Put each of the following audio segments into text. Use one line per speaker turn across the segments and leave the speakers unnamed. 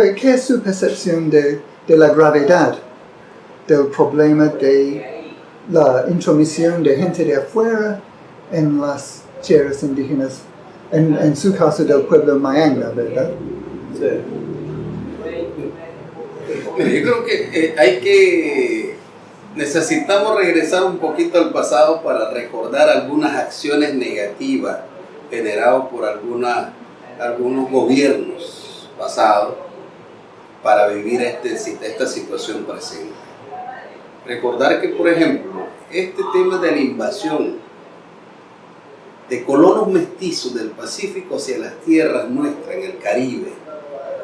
¿qué, es su percepción de, la gravedad del problema de la intromisión de gente de afuera en las tierras indígenas, en, su caso del pueblo mayanga, ¿verdad?
Sí. Yo creo que eh, hay que necesitamos regresar un poquito al pasado para recordar algunas acciones negativas generadas por algunos gobiernos pasados para vivir este, esta situación presente. Recordar que, por ejemplo, este tema de la invasión de colonos mestizos del Pacífico hacia las tierras nuestras en el Caribe,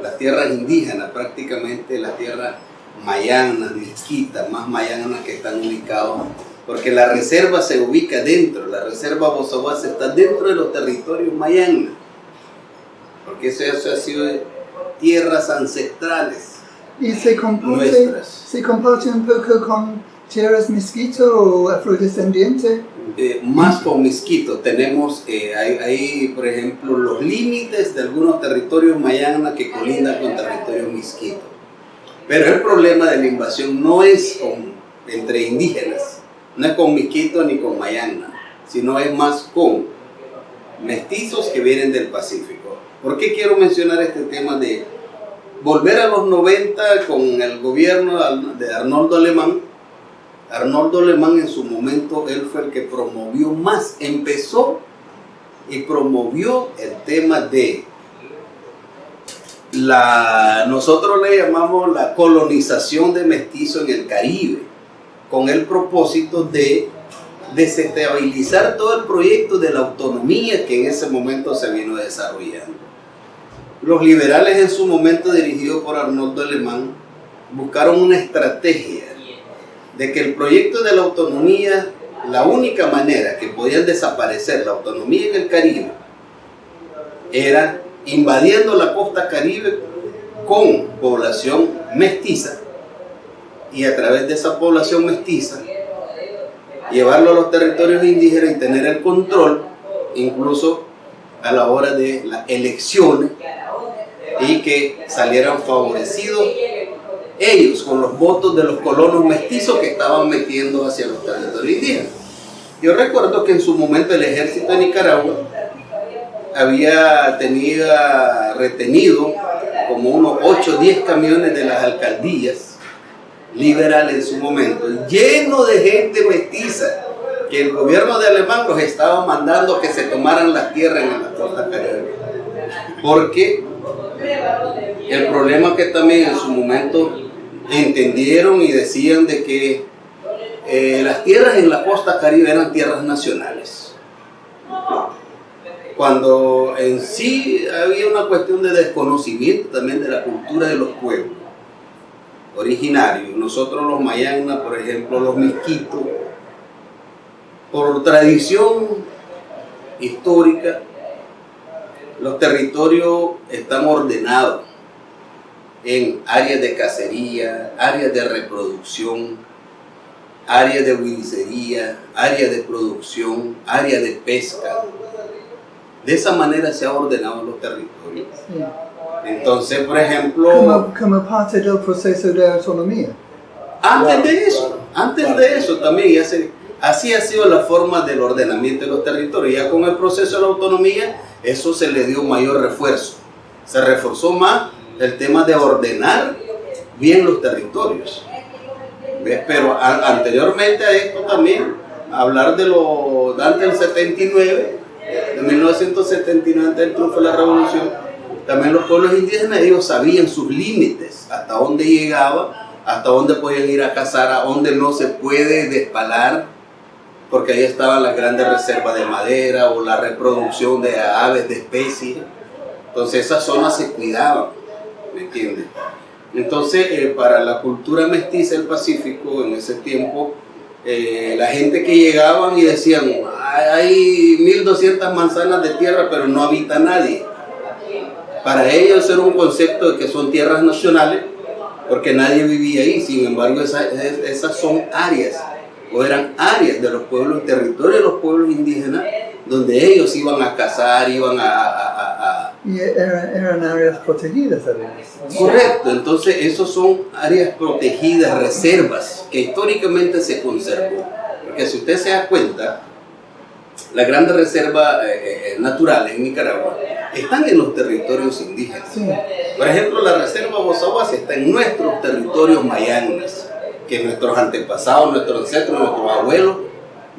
las tierras indígenas, prácticamente las tierras mayanas, mezquitas, más mayanas que están ubicados, porque la reserva se ubica dentro, la reserva Bozaguas está dentro de los territorios mayanas, porque eso, eso ha sido tierras ancestrales.
¿Y se comparte, se comparte un poco con tierras mezquito o afrodescendiente?
Eh, más con mezquito. Tenemos eh, ahí, por ejemplo, los límites de algunos territorios mayanas que colindan con territorios mezquitos. Pero el problema de la invasión no es con, entre indígenas, no es con mezquito ni con mayana, sino es más con mestizos que vienen del Pacífico. ¿Por qué quiero mencionar este tema de volver a los 90 con el gobierno de Arnoldo Alemán? Arnoldo Alemán en su momento, él fue el que promovió más, empezó y promovió el tema de la, nosotros le llamamos la colonización de mestizo en el Caribe, con el propósito de desestabilizar todo el proyecto de la autonomía que en ese momento se vino desarrollando. Los liberales en su momento, dirigidos por Arnoldo Alemán, buscaron una estrategia de que el proyecto de la autonomía, la única manera que podían desaparecer la autonomía en el Caribe era invadiendo la costa caribe con población mestiza y a través de esa población mestiza llevarlo a los territorios indígenas y tener el control incluso a la hora de las elecciones y que salieran favorecidos ellos con los votos de los colonos mestizos que estaban metiendo hacia los territorios indígenas. Yo recuerdo que en su momento el ejército de Nicaragua había tenido retenido como unos 8 o 10 camiones de las alcaldías liberales en su momento, lleno de gente mestiza, que el gobierno de Alemán los estaba mandando que se tomaran las tierras en la costa caribe. Porque el problema que también en su momento entendieron y decían de que eh, las tierras en la costa caribe eran tierras nacionales cuando en sí había una cuestión de desconocimiento también de la cultura de los pueblos originarios. Nosotros los mayanas, por ejemplo, los misquitos, por tradición histórica, los territorios están ordenados en áreas de cacería, áreas de reproducción, áreas de huidicería, áreas de producción, áreas de pesca. De esa manera se han ordenado los territorios. Entonces, por ejemplo...
Como, parte del proceso de autonomía.
Antes de eso, antes de eso también, así ha sido la forma del ordenamiento de los territorios. Ya con el proceso de la autonomía, eso se le dio mayor refuerzo. Se reforzó más el tema de ordenar bien los territorios. Pero anteriormente a esto también, hablar de lo antes del 79, en 1979, antes del triunfo de la revolución, también los pueblos indígenas, ellos sabían sus límites, hasta dónde llegaba, hasta dónde podían ir a cazar, a dónde no se puede despalar, porque ahí estaban las grandes reservas de madera o la reproducción de aves, de especies. Entonces esas zonas se cuidaban, ¿me entiendes? Entonces, eh, para la cultura mestiza del Pacífico en ese tiempo, eh, la gente que llegaban y decían, hay 1200 manzanas de tierra, pero no habita nadie. Para ellos era un concepto de que son tierras nacionales, porque nadie vivía ahí. Sin embargo, esas, son áreas, o eran áreas de los pueblos, territorios de los pueblos indígenas, donde ellos iban a cazar, iban a,
Y eran, eran áreas protegidas además.
Correcto, entonces esos son áreas protegidas, reservas, que históricamente se conservó. Porque si usted se da cuenta, las grandes reservas eh, eh, naturales en Nicaragua están en los territorios indígenas.
Sí.
Por ejemplo, la reserva Bozaguas está en nuestros territorios mayanas, que nuestros antepasados, nuestros ancestros, nuestros abuelos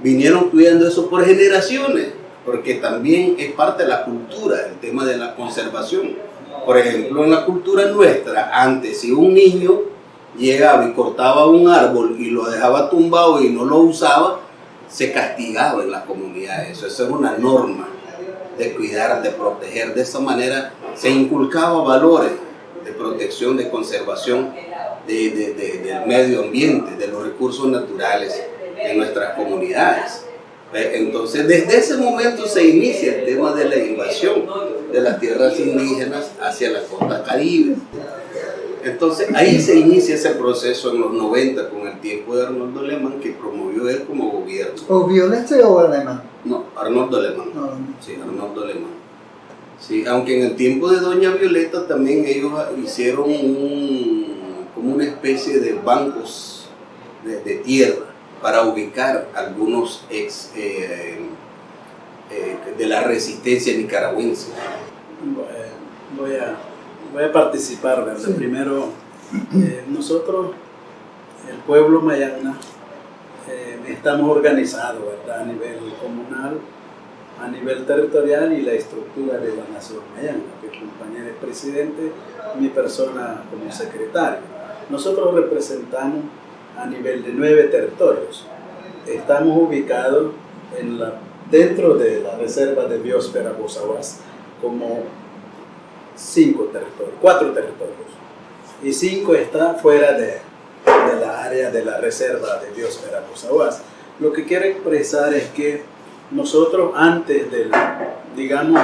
vinieron cuidando eso por generaciones, porque también es parte de la cultura, el tema de la conservación. Por ejemplo, en la cultura nuestra, antes si un niño llegaba y cortaba un árbol y lo dejaba tumbado y no lo usaba, se castigaba en la comunidad eso. Eso es una norma de cuidar, de proteger. De esa manera se inculcaba valores de protección, de conservación de, de- de- del medio ambiente, de los recursos naturales en nuestras comunidades. ¿Ve? Entonces, desde ese momento se inicia el tema de la invasión de las tierras indígenas hacia la costa caribe. Entonces, ahí se inicia ese proceso en los 90 con el tiempo de Arnoldo Alemán que promovió él como gobierno.
¿O violeta o alemán?
No, Arnoldo Alemán.
No.
Sí, Arnoldo Alemán. Sí, aunque en el tiempo de Doña Violeta también ellos hicieron un, como una especie de bancos de, de tierra para ubicar algunos ex eh, eh, de la resistencia nicaragüense.
Voy a, voy a participar, ¿verdad?
Sí.
Primero, eh, nosotros, el pueblo mayana, eh, estamos organizados, ¿verdad? A nivel comunal, a nivel territorial y la estructura de la nación mayana, que el compañero es presidente, mi persona como secretario. Nosotros representamos a nivel de nueve territorios. Estamos ubicados dentro de la reserva de biosfera Bozaguas como cinco territorios, cuatro territorios. Y cinco está fuera de, la área de la reserva de biosfera Bozaguas. Lo que quiero expresar es que nosotros antes del, digamos,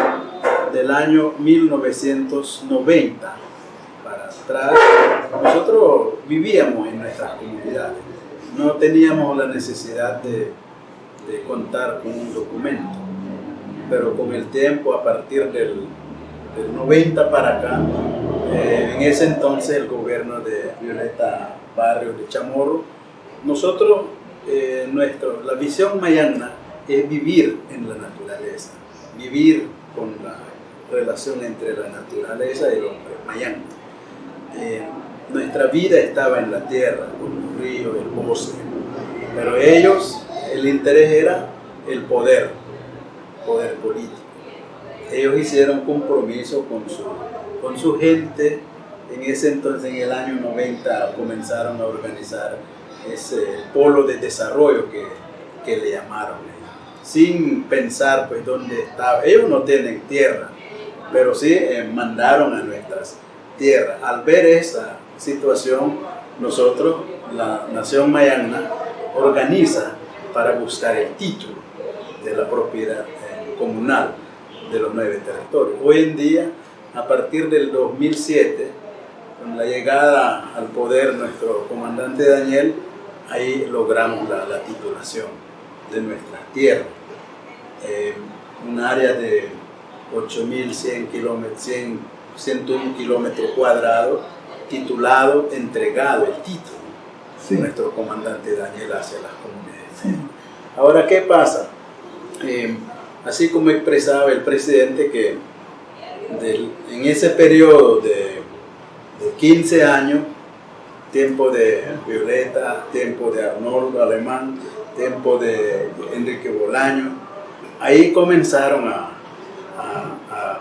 del año 1990 para nosotros vivíamos en nuestras comunidades. No teníamos la necesidad de, contar con un documento. Pero con el tiempo, a partir del, del 90 para acá, eh, en ese entonces el gobierno de Violeta Barrio de Chamorro, nosotros, eh, nuestro, la visión mayana es vivir en la naturaleza, vivir con la relación entre la naturaleza y el hombre mayano. Eh, nuestra vida estaba en la tierra, con los ríos, el bosque, pero ellos, el interés era el poder, poder político. Ellos hicieron compromiso con su, con su gente, en ese entonces, en el año 90, comenzaron a organizar ese polo de desarrollo que, que le llamaron, sin pensar pues dónde estaba. Ellos no tienen tierra, pero sí eh, mandaron a nuestras tierras. Al ver esa situación, nosotros, la Nación Mayana, organiza para buscar el título de la propiedad eh, comunal de los nueve territorios. Hoy en día, a partir del 2007, con la llegada al poder nuestro comandante Daniel, ahí logramos la, la titulación de nuestras tierras. Eh, un área de 8.100 kilómetros, 100, 101 kilómetros cuadrados, titulado, entregado el título
Sí.
nuestro comandante Daniel hacia las comunidades. Ahora, ¿qué pasa? Eh, así como expresaba el presidente que del- en ese periodo de, de 15 años, tiempo de Violeta, tiempo de Arnoldo Alemán, tiempo de Enrique Bolaño, ahí comenzaron a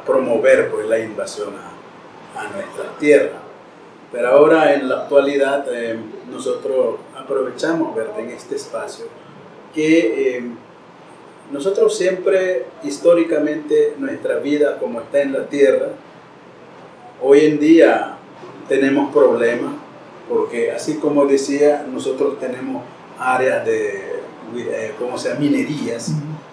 promover pues, la invasión a, a nuestra tierra. Pero ahora en la actualidad eh, nosotros aprovechamos ¿verdad? en este espacio que eh, nosotros siempre históricamente nuestra vida como está en la tierra, hoy en día tenemos problemas porque así como decía, nosotros tenemos áreas de, eh, ¿cómo se llama? minerías,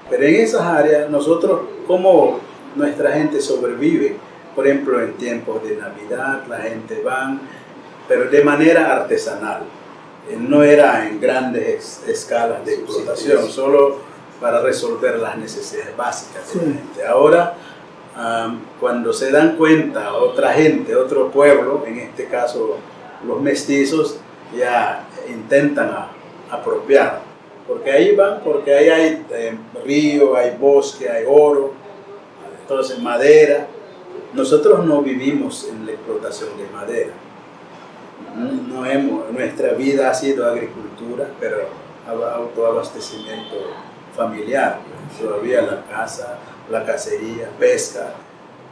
pero en esas áreas nosotros, como nuestra gente sobrevive, por ejemplo, en tiempos de Navidad, la gente va, pero de manera artesanal. Eh, No era en grandes escalas de explotación, solo para resolver las necesidades básicas de la gente. Ahora ah, cuando se dan cuenta otra gente, otro pueblo, en este caso los mestizos, ya intentan apropiar. Porque ahí van, porque ahí hay eh, río, hay bosque, hay oro, entonces madera. Nosotros no vivimos en la explotación de madera. No hemos, nuestra vida ha sido agricultura, pero autoabastecimiento familiar. Todavía la casa, la cacería, pesca.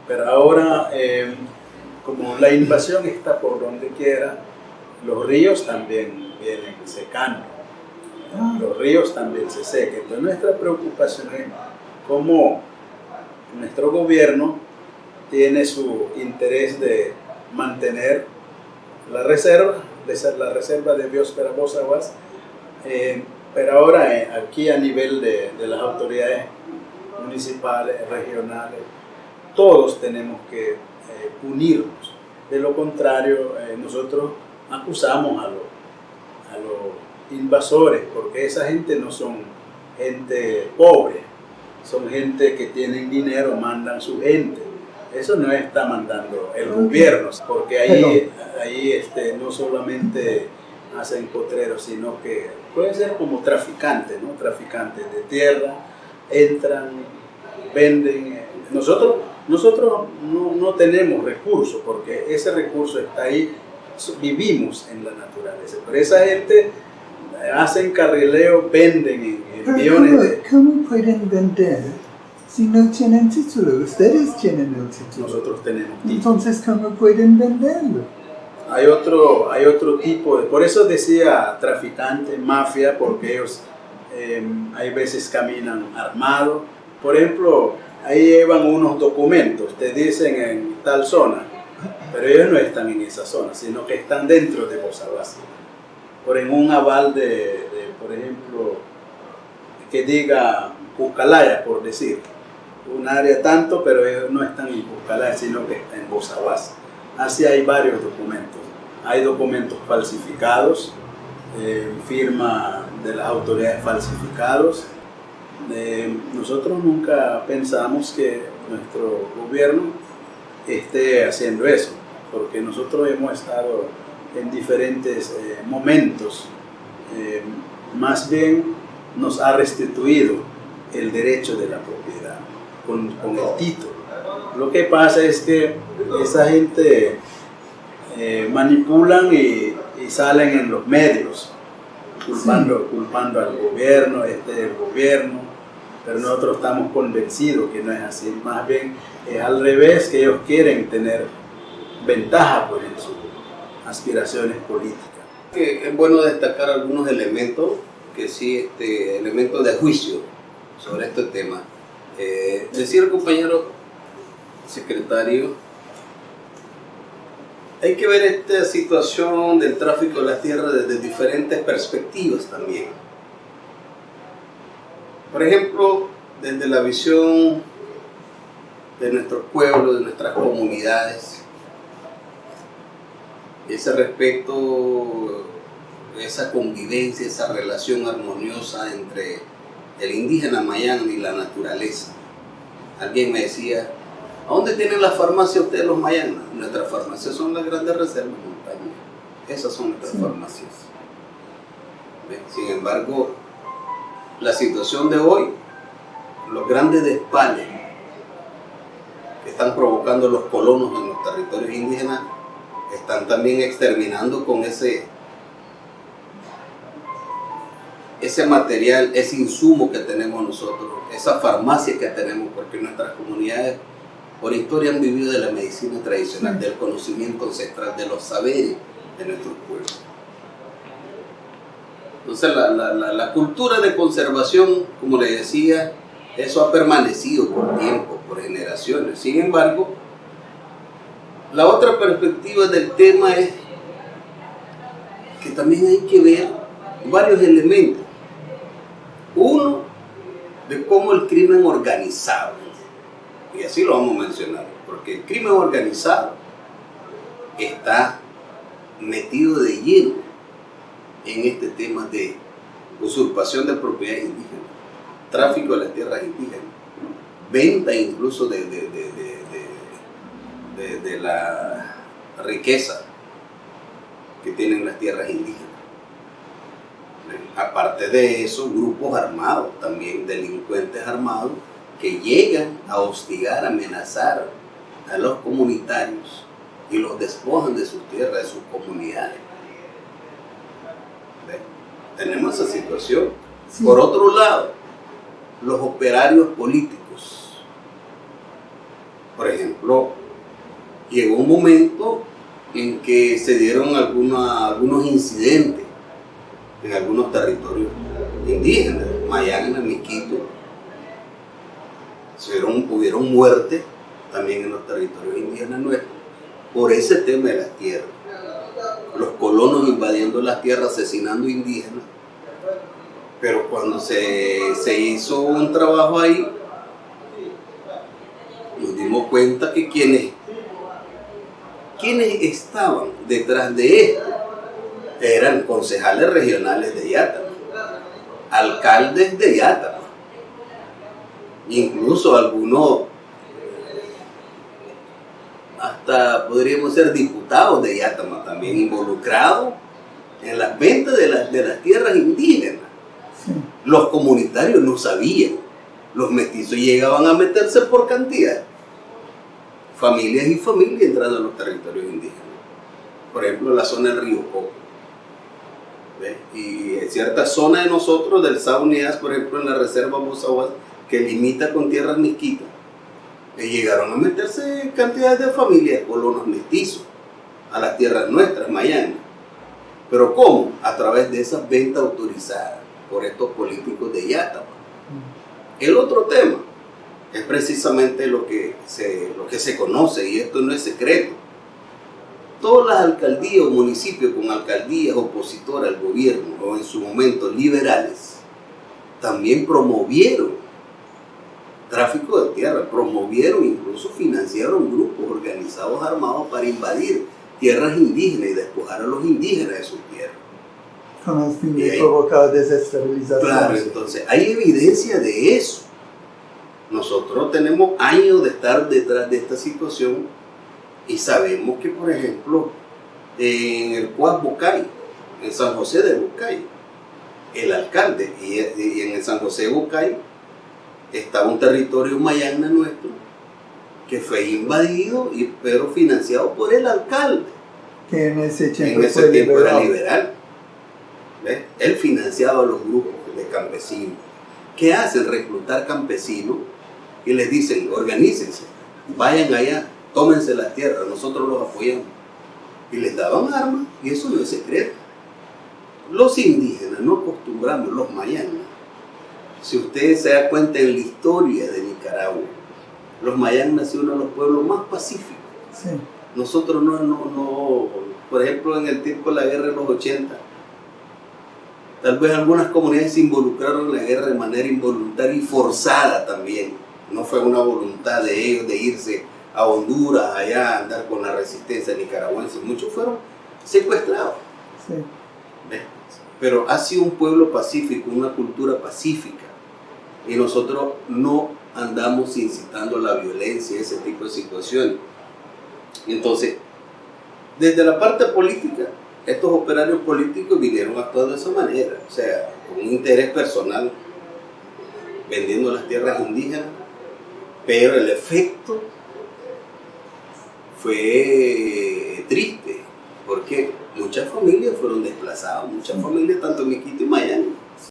Pero ahora, eh, como la invasión está por donde quiera, los ríos también vienen secando. Los ríos también se secan. Entonces nuestra preocupación es cómo nuestro gobierno tiene su interés de mantener la reserva, la reserva de biosfera Bosaguas, eh, pero ahora eh, aquí a nivel de, las autoridades municipales, regionales, todos tenemos que eh, unirnos. De lo contrario, nosotros acusamos a los invasores, porque esa gente no son gente pobre, son gente que tienen dinero, mandan su gente. Eso no está mandando el gobierno, porque ahí, ahí este, no solamente hacen potreros, sino que pueden ser como traficantes, ¿no? Traficantes de tierra, entran, venden. Nosotros, nosotros no, no tenemos recursos, porque ese recurso está ahí vivimos en la naturaleza. Pero esa gente hacen carrileo, venden en, millones de...
¿Cómo pueden vender si no tienen título? Ustedes tienen el título.
Nosotros tenemos título.
Entonces, ¿cómo pueden venderlo?
Hay otro, hay otro tipo de... Por eso decía traficante, mafia, porque ellos em, hay veces caminan armados. Por ejemplo, ahí llevan unos documentos, te dicen en tal zona, pero ellos no están en esa zona, sino que están dentro de Bosabasi. Por en un aval de, por ejemplo, que diga Pucalaya, por decir, un área tanto, pero ellos no están en Pucalaya, sino que están en Bosabasi. Así hay varios documentos. Hay documentos falsificados, eh, firma de las autoridades falsificados. nosotros nunca pensamos que nuestro gobierno esté haciendo eso porque nosotros hemos estado en diferentes eh, momentos, eh, más bien nos ha restituido el derecho de la propiedad con, con el título. Lo que pasa es que esa gente eh, manipulan y, y, salen en los medios culpando, culpando al gobierno, este el gobierno, pero nosotros estamos convencidos que no es así, más bien es al revés, que ellos quieren tener ventaja pues, en sus aspiraciones políticas.
es bueno destacar algunos elementos, que sí, este, elementos de juicio sobre este tema. Eh, decía el compañero secretario, hay que ver esta situación del tráfico de la tierra desde diferentes perspectivas también. Por ejemplo, desde la visión de nuestros pueblos, de nuestras comunidades, ese respeto, esa convivencia, esa relación armoniosa entre el indígena mayán y la naturaleza. Alguien me decía, ¿a dónde tienen la farmacia ustedes los mayanas? Nuestras farmacias son las grandes reservas montañas. Esas son nuestras farmacias. Sin embargo, la situación de hoy, los grandes despales que están provocando los colonos en los territorios indígenas están también exterminando con ese, ese material, ese insumo que tenemos nosotros, esa farmacia que tenemos, porque nuestras comunidades por historia han vivido de la medicina tradicional, del conocimiento ancestral, de los saberes de nuestros pueblos. Entonces la, la, la, cultura de conservación, como le decía, eso ha permanecido por tiempo, por generaciones. Sin embargo, la otra perspectiva del tema es que también hay que ver varios elementos. De cómo el crimen organizado, y así lo vamos a mencionar, porque el crimen organizado está metido de lleno en este tema de usurpación de propiedades indígenas, tráfico de las tierras indígenas, venta incluso de, de de la riqueza que tienen las tierras indígenas. Aparte de eso, grupos armados, también delincuentes armados, que llegan a hostigar, amenazar a los comunitarios y los despojan de sus tierras, de sus comunidades. Tenemos esa situación. Por otro lado, los operarios políticos. Por ejemplo, llegó un momento en que se dieron algunos incidentes en algunos territorios indígenas, Mayana, Miquito, hubieron, hubieron muertes también en los territorios indígenas nuestros por ese tema de las tierras. Los colonos invadiendo las tierras, asesinando indígenas. Pero cuando se, se hizo un trabajo ahí, nos dimos cuenta que quienes, quienes estaban detrás de esto eran concejales regionales de Yatama, alcaldes de Yatama, incluso algunos hasta podríamos ser diputados de Yatama también involucrados en las ventas de, las, de las tierras indígenas. Los comunitarios no sabían, los mestizos llegaban a meterse por cantidad, familias y familias entrando a los territorios indígenas. Por ejemplo, la zona del río Coco. Y en cierta zona de nosotros, del Saunias, por ejemplo, en la reserva Mozahuas, que limita con tierras misquitas, y llegaron a meterse cantidades de familias, colonos mestizos, a las tierras nuestras, Miami. Pero ¿cómo? A través de esas ventas autorizadas por estos políticos de Yatama. El otro tema es precisamente lo que, se, lo que se conoce, y esto no es secreto. Todas las alcaldías o municipios con alcaldías opositoras al gobierno, o en su momento liberales, también promovieron tráfico de tierra, promovieron, incluso financiaron grupos organizados armados para invadir tierras indígenas y despojar a los indígenas de sus tierras.
Con el fin de provocar desestabilización.
Claro, entonces hay evidencia de eso. Nosotros tenemos años de estar detrás de esta situación y sabemos que, por ejemplo, en el Cuas Bucay, en San José de Bucay, el alcalde, y en el San José de Bucay, estaba un territorio mayana nuestro que fue invadido, y, pero financiado por el alcalde.
Que en ese tiempo,
en ese tiempo era liberal. Él financiaba a los grupos de campesinos. ¿Qué hacen? Reclutar campesinos y les dicen, organícense, vayan allá, tómense las tierras, nosotros los apoyamos. Y les daban armas, y eso no es secreto. Los indígenas no acostumbramos, los mayanas, si usted se da cuenta en la historia de Nicaragua, los mayas han sido uno de los pueblos más pacíficos. Nosotros no, no, no, por ejemplo, en el tiempo de la guerra de los 80, tal vez algunas comunidades se involucraron en la guerra de manera involuntaria y forzada también. No fue una voluntad de ellos de irse a Honduras, allá a andar con la resistencia nicaragüense. Muchos fueron secuestrados. Pero ha sido un pueblo pacífico, una cultura pacífica y nosotros no andamos incitando la violencia, ese tipo de situaciones. Entonces, desde la parte política, estos operarios políticos vinieron actuando de esa manera, o sea, con un interés personal, vendiendo las tierras indígenas, pero el efecto fue triste, porque muchas familias fueron desplazadas, muchas familias, tanto en Miquito y Miami,